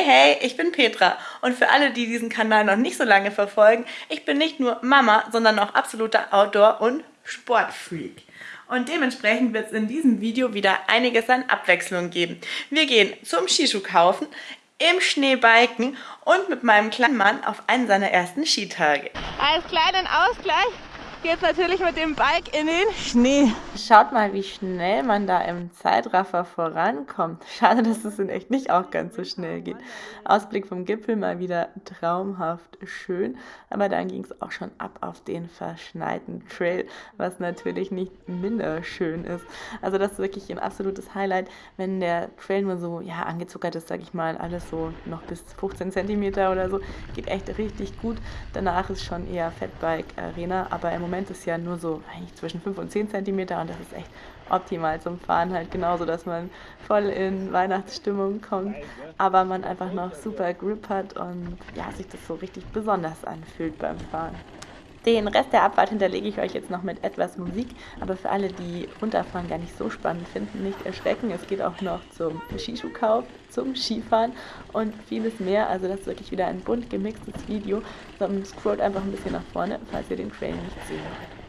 Hey, hey, ich bin Petra und für alle, die diesen Kanal noch nicht so lange verfolgen, ich bin nicht nur Mama, sondern auch absoluter Outdoor- und Sportfreak. Und dementsprechend wird es in diesem Video wieder einiges an Abwechslung geben. Wir gehen zum Skischuh kaufen, im Schnee biken und mit meinem kleinen Mann auf einen seiner ersten Skitage. Als kleinen Ausgleich geht's natürlich mit dem Bike in den Schnee. Schaut mal, wie schnell man da im Zeitraffer vorankommt. Schade, dass es in echt nicht auch ganz so schnell geht. Ausblick vom Gipfel mal wieder traumhaft schön. Aber dann ging es auch schon ab auf den verschneiten Trail, was natürlich nicht minder schön ist. Also das ist wirklich ein absolutes Highlight, wenn der Trail nur so ja, angezuckert ist, sag ich mal, alles so noch bis 15 cm oder so. Geht echt richtig gut. Danach ist schon eher Fatbike-Arena, aber im Moment Moment ist ja nur so eigentlich zwischen 5 und 10 cm und das ist echt optimal zum Fahren halt genauso, dass man voll in Weihnachtsstimmung kommt, aber man einfach noch super Grip hat und ja, sich das so richtig besonders anfühlt beim Fahren. Den Rest der Abfahrt hinterlege ich euch jetzt noch mit etwas Musik, aber für alle, die runterfahren gar nicht so spannend finden, nicht erschrecken. Es geht auch noch zum Skischuhkauf, zum Skifahren und vieles mehr. Also das ist wirklich wieder ein bunt gemixtes Video. So, scrollt einfach ein bisschen nach vorne, falls ihr den Trail nicht sehen wollt.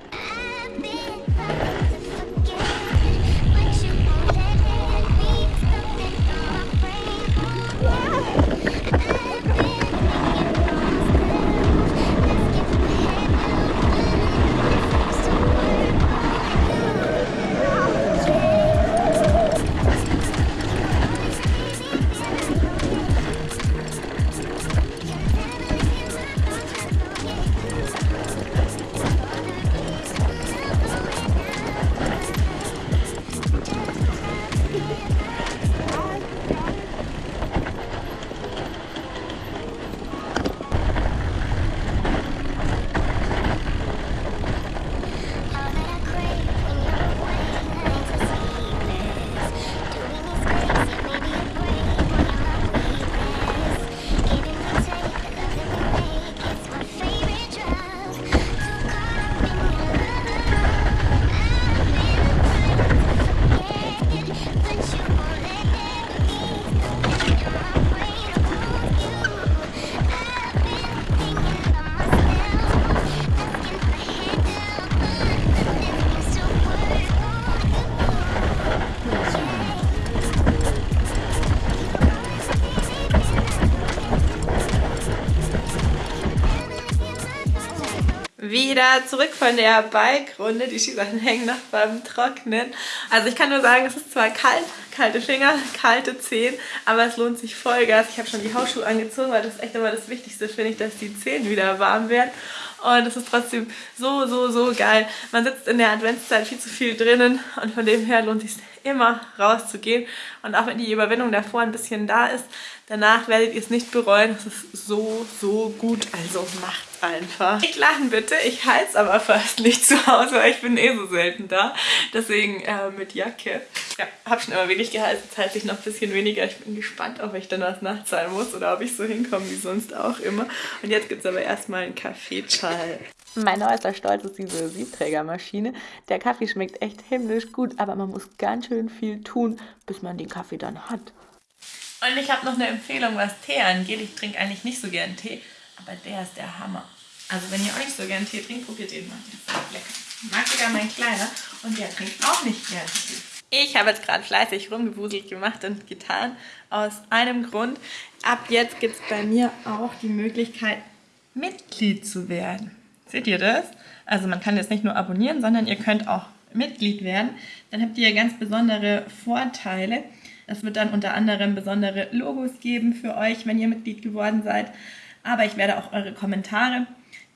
Wieder zurück von der Bike-Runde. Die Skisachen hängen noch beim Trocknen. Also ich kann nur sagen, es ist zwar kalt, kalte Finger, kalte Zehen, aber es lohnt sich Vollgas. Ich habe schon die Hausschuhe angezogen, weil das echt immer das Wichtigste finde ich, dass die Zehen wieder warm werden. Und es ist trotzdem so, so, so geil. Man sitzt in der Adventszeit viel zu viel drinnen und von dem her lohnt es sich immer rauszugehen. Und auch wenn die Überwindung davor ein bisschen da ist, danach werdet ihr es nicht bereuen. Es ist so, so gut. Also macht einfach. Nicht lachen bitte, ich heiz aber fast nicht zu Hause, weil ich bin eh so selten da. Deswegen äh, mit Jacke. Ja, hab schon immer wenig geheizt, jetzt heizt ich noch ein bisschen weniger. Ich bin gespannt, ob ich dann was nachzahlen muss oder ob ich so hinkomme wie sonst auch immer. Und jetzt gibt es aber erstmal einen Kaffeeschall. Mein neuester Stolz ist diese Siebträgermaschine. Der Kaffee schmeckt echt himmlisch gut, aber man muss ganz schön viel tun, bis man den Kaffee dann hat. Und ich habe noch eine Empfehlung, was Tee angeht. Ich trinke eigentlich nicht so gern Tee, aber der ist der Hammer. Also wenn ihr nicht so gern Tee trinkt, probiert den mal. Der ist lecker. Mag sogar mein Kleiner und der trinkt auch nicht gern Tee. Ich habe jetzt gerade fleißig rumgewuselt gemacht und getan. Aus einem Grund. Ab jetzt gibt es bei mir auch die Möglichkeit, Mitglied zu werden. Seht ihr das? Also man kann jetzt nicht nur abonnieren, sondern ihr könnt auch Mitglied werden. Dann habt ihr ganz besondere Vorteile. Es wird dann unter anderem besondere Logos geben für euch, wenn ihr Mitglied geworden seid. Aber ich werde auch eure Kommentare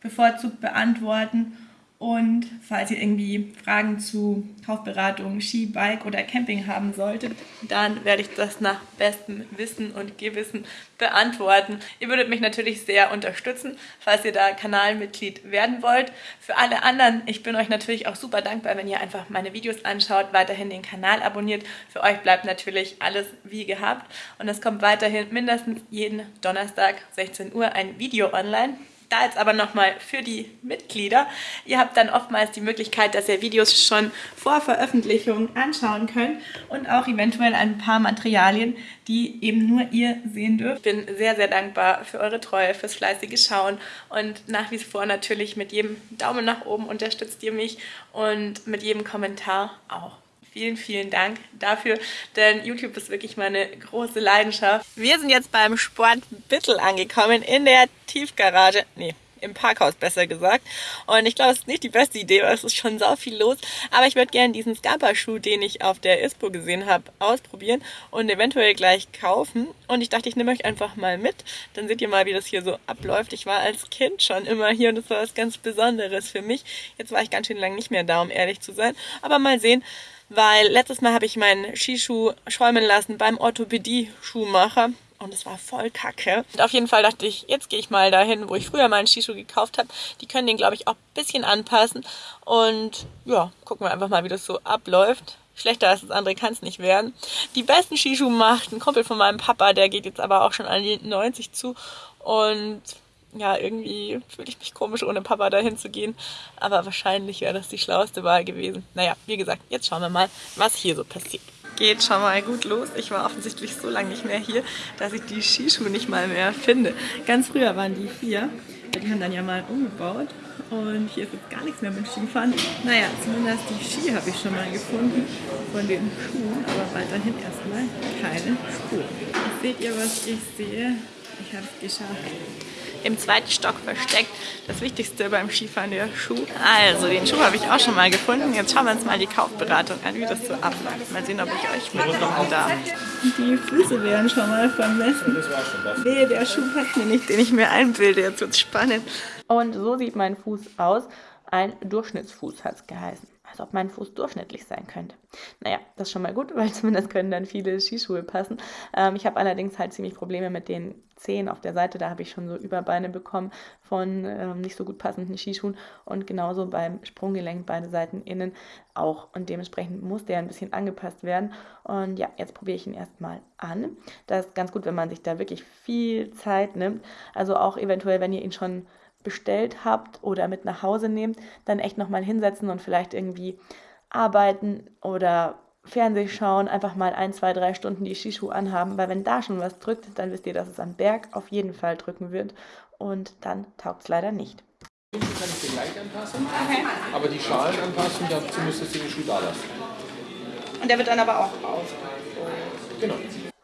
bevorzugt beantworten und falls ihr irgendwie Fragen zu Kaufberatung, Ski, Bike oder Camping haben solltet, dann werde ich das nach bestem Wissen und Gewissen beantworten. Ihr würdet mich natürlich sehr unterstützen, falls ihr da Kanalmitglied werden wollt. Für alle anderen, ich bin euch natürlich auch super dankbar, wenn ihr einfach meine Videos anschaut, weiterhin den Kanal abonniert. Für euch bleibt natürlich alles wie gehabt und es kommt weiterhin mindestens jeden Donnerstag 16 Uhr ein Video online Da jetzt aber nochmal für die Mitglieder. Ihr habt dann oftmals die Möglichkeit, dass ihr Videos schon vor Veröffentlichung anschauen könnt und auch eventuell ein paar Materialien, die eben nur ihr sehen dürft. Ich bin sehr, sehr dankbar für eure Treue, fürs fleißige Schauen und nach wie vor natürlich mit jedem Daumen nach oben unterstützt ihr mich und mit jedem Kommentar auch. Vielen, vielen Dank dafür, denn YouTube ist wirklich meine große Leidenschaft. Wir sind jetzt beim Sport Bittel angekommen in der Tiefgarage. Nee, im Parkhaus besser gesagt. Und ich glaube, es ist nicht die beste Idee, weil es ist schon sau viel los. Aber ich würde gerne diesen Scapa-Schuh, den ich auf der ISPO gesehen habe, ausprobieren und eventuell gleich kaufen. Und ich dachte, ich nehme euch einfach mal mit. Dann seht ihr mal, wie das hier so abläuft. Ich war als Kind schon immer hier und das war was ganz Besonderes für mich. Jetzt war ich ganz schön lange nicht mehr da, um ehrlich zu sein. Aber mal sehen, weil letztes Mal habe ich meinen Skischuh schäumen lassen beim Orthopädie-Schuhmacher und es war voll kacke. Und auf jeden Fall dachte ich, jetzt gehe ich mal dahin, wo ich früher meinen Skischuh gekauft habe. Die können den, glaube ich, auch ein bisschen anpassen und ja, gucken wir einfach mal, wie das so abläuft. Schlechter als das andere kann es nicht werden. Die besten Skischuhe macht ein Kumpel von meinem Papa, der geht jetzt aber auch schon an die 90 zu und ja, irgendwie fühle ich mich komisch, ohne Papa dahin zu gehen. Aber wahrscheinlich wäre das die schlauste Wahl gewesen. Naja, wie gesagt, jetzt schauen wir mal, was hier so passiert. Geht schon mal gut los. Ich war offensichtlich so lange nicht mehr hier, dass ich die Skischuhe nicht mal mehr finde. Ganz früher waren die hier. Die haben dann ja mal umgebaut. Und hier ist jetzt gar nichts mehr mit Skifahren. Naja, zumindest die Ski habe ich schon mal gefunden von den Schuhen, aber weiterhin erstmal keine Spur. Seht ihr, was ich sehe? Ich habe es geschafft im zweiten Stock versteckt. Das Wichtigste beim Skifahren, der Schuh. Also, den Schuh habe ich auch schon mal gefunden. Jetzt schauen wir uns mal die Kaufberatung an, wie das so abläuft. Mal sehen, ob ich euch mitnehmen darf. Die Füße werden schon mal vermessen. Nee, der Schuh passt mir nicht, den ich mir einbilde. Jetzt wird es spannend. Und so sieht mein Fuß aus. Ein Durchschnittsfuß hat es geheißen als ob mein Fuß durchschnittlich sein könnte. Naja, das ist schon mal gut, weil zumindest können dann viele Skischuhe passen. Ähm, ich habe allerdings halt ziemlich Probleme mit den Zehen auf der Seite. Da habe ich schon so Überbeine bekommen von ähm, nicht so gut passenden Skischuhen und genauso beim Sprunggelenk beide Seiten innen auch. Und dementsprechend muss der ein bisschen angepasst werden. Und ja, jetzt probiere ich ihn erstmal an. Das ist ganz gut, wenn man sich da wirklich viel Zeit nimmt. Also auch eventuell, wenn ihr ihn schon bestellt habt oder mit nach Hause nehmt, dann echt nochmal hinsetzen und vielleicht irgendwie arbeiten oder Fernseh schauen, einfach mal ein, zwei, drei Stunden die Skischuhe anhaben, weil wenn da schon was drückt, dann wisst ihr, dass es am Berg auf jeden Fall drücken wird und dann taugt es leider nicht. Die kann ich dir gleich anpassen, okay. aber die Schalen anpassen, dazu müsstest du den Schuh da lassen. Und der wird dann aber auch raus. Genau.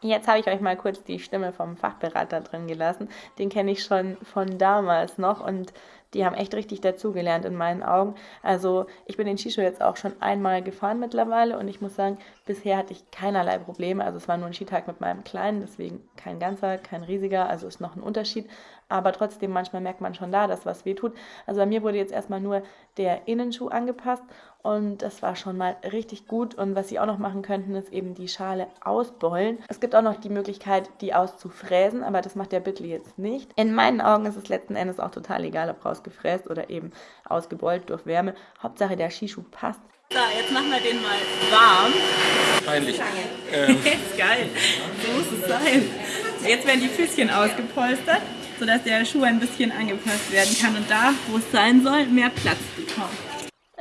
Jetzt habe ich euch mal kurz die Stimme vom Fachberater drin gelassen. Den kenne ich schon von damals noch und die haben echt richtig dazugelernt in meinen Augen. Also ich bin den Skischuh jetzt auch schon einmal gefahren mittlerweile und ich muss sagen, bisher hatte ich keinerlei Probleme. Also es war nur ein Skitag mit meinem Kleinen, deswegen kein ganzer, kein riesiger, also ist noch ein Unterschied. Aber trotzdem, manchmal merkt man schon da, dass was weh tut. Also bei mir wurde jetzt erstmal nur der Innenschuh angepasst und das war schon mal richtig gut. Und was sie auch noch machen könnten, ist eben die Schale ausbeulen. Es gibt auch noch die Möglichkeit, die auszufräsen, aber das macht der Bittel jetzt nicht. In meinen Augen ist es letzten Endes auch total egal, ob rausgefräst oder eben ausgebeult durch Wärme. Hauptsache der Skischuh passt. So, jetzt machen wir den mal warm. Peinlich. Ähm. ist geil. So muss es sein. Jetzt werden die Füßchen ausgepolstert, sodass der Schuh ein bisschen angepasst werden kann und da, wo es sein soll, mehr Platz bekommt.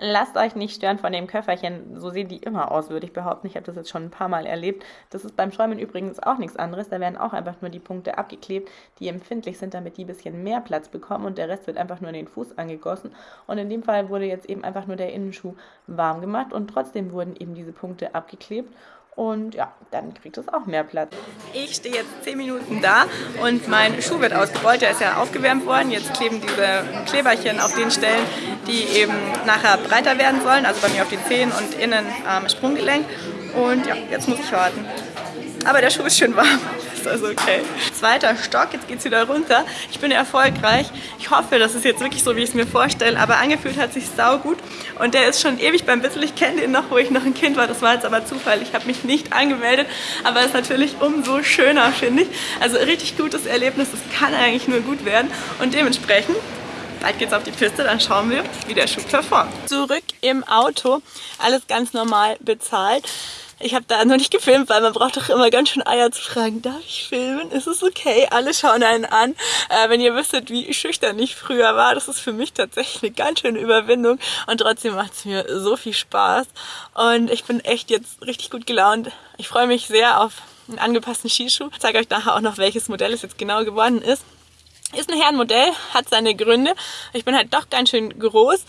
Lasst euch nicht stören von dem Köfferchen. So sehen die immer aus, würde ich behaupten. Ich habe das jetzt schon ein paar Mal erlebt. Das ist beim Schäumen übrigens auch nichts anderes. Da werden auch einfach nur die Punkte abgeklebt, die empfindlich sind, damit die ein bisschen mehr Platz bekommen und der Rest wird einfach nur in den Fuß angegossen. Und in dem Fall wurde jetzt eben einfach nur der Innenschuh warm gemacht und trotzdem wurden eben diese Punkte abgeklebt. Und ja, dann kriegt es auch mehr Platz. Ich stehe jetzt 10 Minuten da und mein Schuh wird ausgerollt. Der ist ja aufgewärmt worden. Jetzt kleben diese Kleberchen auf den Stellen, die eben nachher breiter werden sollen. Also bei mir auf die Zehen und innen am Sprunggelenk. Und ja, jetzt muss ich warten. Aber der Schuh ist schön warm ist also okay. Zweiter Stock, jetzt geht es wieder runter. Ich bin erfolgreich. Ich hoffe, das ist jetzt wirklich so, wie ich es mir vorstelle. Aber angefühlt hat sich sau gut. Und der ist schon ewig beim Bissel. Ich kenne den noch, wo ich noch ein Kind war. Das war jetzt aber Zufall. Ich habe mich nicht angemeldet. Aber ist natürlich umso schöner, finde ich. Also richtig gutes Erlebnis. Das kann eigentlich nur gut werden. Und dementsprechend Bald geht's auf die Piste, dann schauen wir, wie der Schuh performt. Zurück im Auto, alles ganz normal bezahlt. Ich habe da noch nicht gefilmt, weil man braucht doch immer ganz schön Eier zu fragen, darf ich filmen? Ist es okay? Alle schauen einen an. Äh, wenn ihr wüsstet, wie schüchtern ich früher war, das ist für mich tatsächlich eine ganz schöne Überwindung. Und trotzdem macht es mir so viel Spaß. Und ich bin echt jetzt richtig gut gelaunt. Ich freue mich sehr auf einen angepassten Skischuh. Ich zeige euch nachher auch noch, welches Modell es jetzt genau geworden ist. Ist ein Herrenmodell, hat seine Gründe. Ich bin halt doch ganz schön groß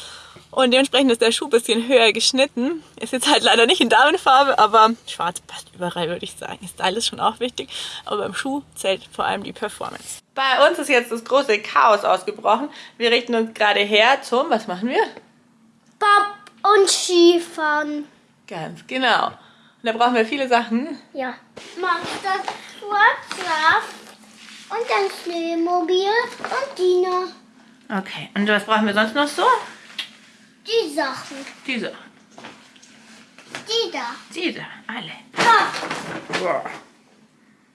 und dementsprechend ist der Schuh ein bisschen höher geschnitten. Ist jetzt halt leider nicht in Damenfarbe, aber schwarz passt überall, würde ich sagen. Style ist schon auch wichtig, aber beim Schuh zählt vor allem die Performance. Bei uns ist jetzt das große Chaos ausgebrochen. Wir richten uns gerade her zum, was machen wir? Bob und Skifahren. Ganz genau. Und da brauchen wir viele Sachen. Ja. Mach das Schwarzsaft und dann Schneemobil und Dina. Okay, und was brauchen wir sonst noch so? Die Sachen. Diese. Die da. Diese, alle. Ja.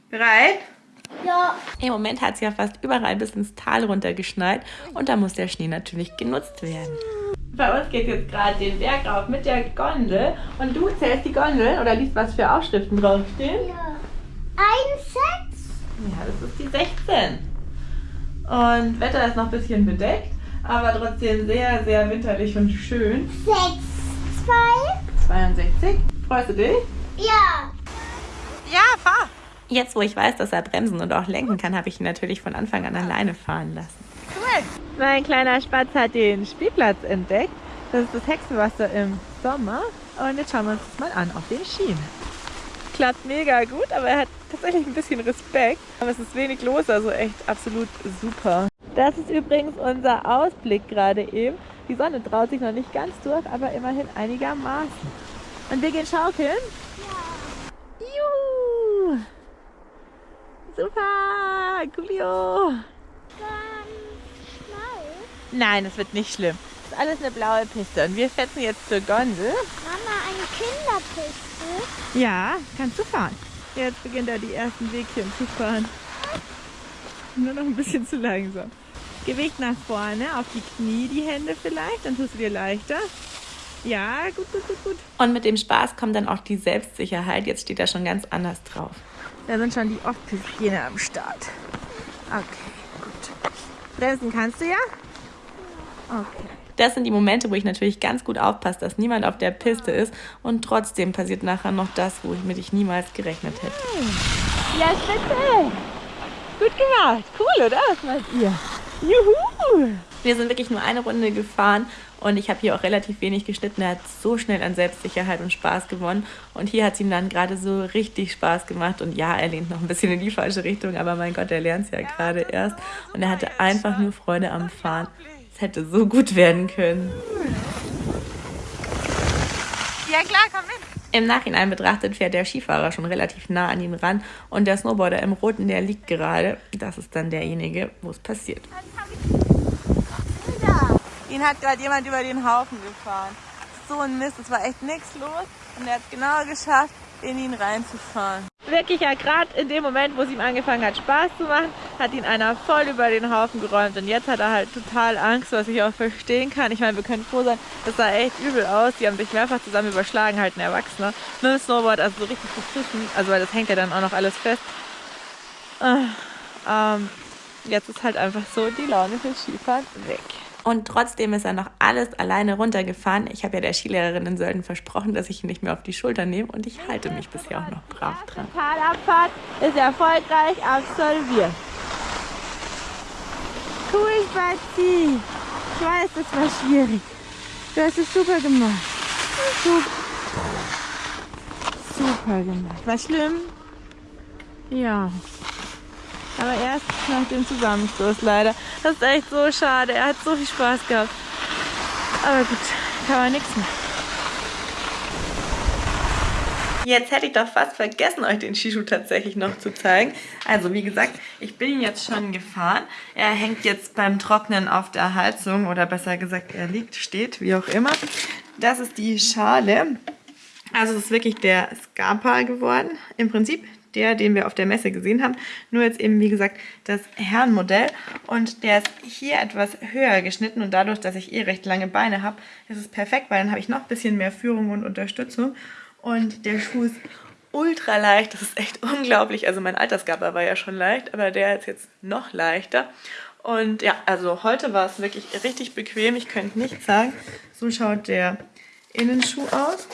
Bereit? Ja. Im Moment hat es ja fast überall bis ins Tal runter geschneit und da muss der Schnee natürlich genutzt werden. Bei uns geht jetzt gerade den Berg rauf mit der Gondel und du zählst die Gondel oder liest, was für Aufschriften draufstehen. Ja. Ein Sechs. Ja, das ist die 16. Und Wetter ist noch ein bisschen bedeckt, aber trotzdem sehr, sehr winterlich und schön. Sechs. Zwei. 62. Freust du dich? Ja. Ja, fahr! Jetzt, wo ich weiß, dass er bremsen und auch lenken kann, habe ich ihn natürlich von Anfang an alleine fahren lassen. Cool! Mein kleiner Spatz hat den Spielplatz entdeckt. Das ist das Hexenwasser im Sommer. Und jetzt schauen wir uns das mal an auf den Schienen. Klappt mega gut, aber er hat tatsächlich ein bisschen Respekt. Aber es ist wenig los, also echt absolut super. Das ist übrigens unser Ausblick gerade eben. Die Sonne traut sich noch nicht ganz durch, aber immerhin einigermaßen. Und wir gehen schaukeln? Juhu! Super! Coolio! Nein, das wird nicht schlimm. Das ist alles eine blaue Piste. Und wir fetzen jetzt zur Gondel. Mama, eine Kinderpiste. Ja, kannst du fahren. Jetzt beginnt er die ersten Wegchen zu fahren. Nur noch ein bisschen zu langsam. Gewicht nach vorne, auf die Knie die Hände vielleicht, dann tust du dir leichter. Ja, gut, gut, gut, gut. Und mit dem Spaß kommt dann auch die Selbstsicherheit. Jetzt steht er schon ganz anders drauf. Da sind schon die Off-Pistgene am Start. Okay, gut. Bremsen kannst du ja? Okay. Das sind die Momente, wo ich natürlich ganz gut aufpasse, dass niemand auf der Piste ist und trotzdem passiert nachher noch das, womit ich niemals gerechnet hätte. Ja, spitze! Gut gemacht. Cool, oder? Was meint ihr? Juhu! Wir sind wirklich nur eine Runde gefahren und ich habe hier auch relativ wenig geschnitten. Er hat so schnell an Selbstsicherheit und Spaß gewonnen. Und hier hat es ihm dann gerade so richtig Spaß gemacht. Und ja, er lehnt noch ein bisschen in die falsche Richtung, aber mein Gott, er lernt es ja gerade erst. Und er hatte einfach nur Freude am Fahren. Es hätte so gut werden können. Ja klar, komm mit. Im Nachhinein betrachtet fährt der Skifahrer schon relativ nah an ihm ran und der Snowboarder im Roten, der liegt gerade. Das ist dann derjenige, wo es passiert. Ihn hat gerade jemand über den Haufen gefahren. So ein Mist, es war echt nichts los und er hat es genau geschafft, in ihn reinzufahren. Wirklich ja, gerade in dem Moment, wo es ihm angefangen hat Spaß zu machen, hat ihn einer voll über den Haufen geräumt und jetzt hat er halt total Angst, was ich auch verstehen kann. Ich meine, wir können froh sein, das sah echt übel aus. Die haben sich mehrfach zusammen überschlagen, halt ein Erwachsener. Mit dem Snowboard, also so richtig beschissen, also weil das hängt ja dann auch noch alles fest. Äh, ähm, jetzt ist halt einfach so die Laune für Skifahren weg. Und trotzdem ist er noch alles alleine runtergefahren. Ich habe ja der Skilehrerin in Sölden versprochen, dass ich ihn nicht mehr auf die Schulter nehme und ich halte mich bisher auch noch brav dran. Die Talabfahrt ist erfolgreich absolviert. Cool, Spazi. Ich weiß, das war schwierig. Du hast es super gemacht. Super. Super gemacht. War schlimm? Ja. Aber erst nach dem Zusammenstoß leider. Das ist echt so schade. Er hat so viel Spaß gehabt. Aber gut, kann man nichts machen. Jetzt hätte ich doch fast vergessen, euch den Skischuh tatsächlich noch zu zeigen. Also wie gesagt, ich bin ihn jetzt schon gefahren. Er hängt jetzt beim Trocknen auf der Heizung oder besser gesagt, er liegt, steht, wie auch immer. Das ist die Schale. Also es ist wirklich der Scarpa geworden. Im Prinzip der, den wir auf der Messe gesehen haben. Nur jetzt eben, wie gesagt, das Herrenmodell. Und der ist hier etwas höher geschnitten. Und dadurch, dass ich eh recht lange Beine habe, ist es perfekt, weil dann habe ich noch ein bisschen mehr Führung und Unterstützung. Und der Schuh ist ultra leicht. Das ist echt unglaublich. Also mein Altersgabber war ja schon leicht, aber der ist jetzt noch leichter. Und ja, also heute war es wirklich richtig bequem. Ich könnte nicht sagen. So schaut der Innenschuh aus.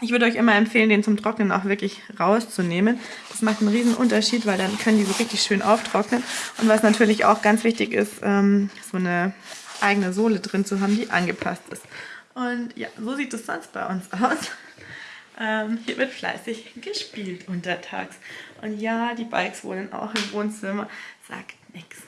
Ich würde euch immer empfehlen, den zum Trocknen auch wirklich rauszunehmen. Das macht einen riesen Unterschied, weil dann können die so richtig schön auftrocknen. Und was natürlich auch ganz wichtig ist, ähm, so eine eigene Sohle drin zu haben, die angepasst ist. Und ja, so sieht es sonst bei uns aus. Ähm, hier wird fleißig gespielt untertags. Und ja, die Bikes wohnen auch im Wohnzimmer. Sagt nichts.